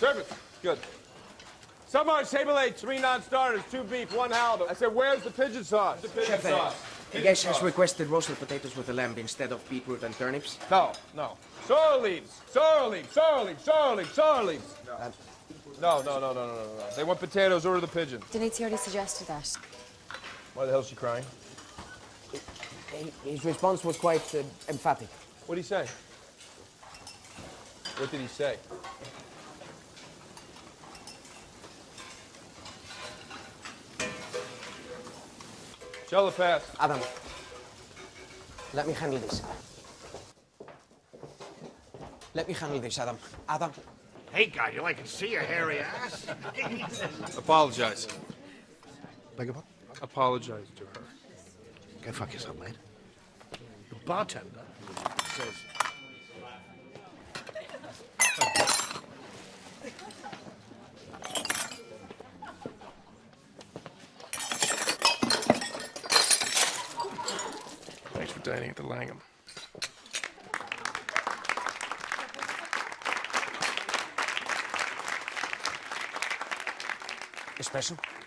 Perfect. Good. Submarine, table eight, three non-starters, two beef, one halibut. I said, where's the pigeon sauce? The pigeon Chef, uh, the guest has requested roasted potatoes with a lamb instead of beetroot and turnips. No, no. Sorrel leaves, sorrel leaves, sorrel leaves, sorrel leaves, sorrel leaves. No, no, no, no, no, no, no. They want potatoes, or the pigeon. Denise already suggested that. Why the hell is she crying? His response was quite uh, emphatic. What did he say? What did he say? Shell the pass. Adam, let me handle this. Let me handle this, Adam. Adam, Hey, guy, you like to see a hairy ass? Apologize. Beg your pardon? Apologize to her. Go fuck yourself, mate. The bartender says... Thanks for dining at the Langham. espresso.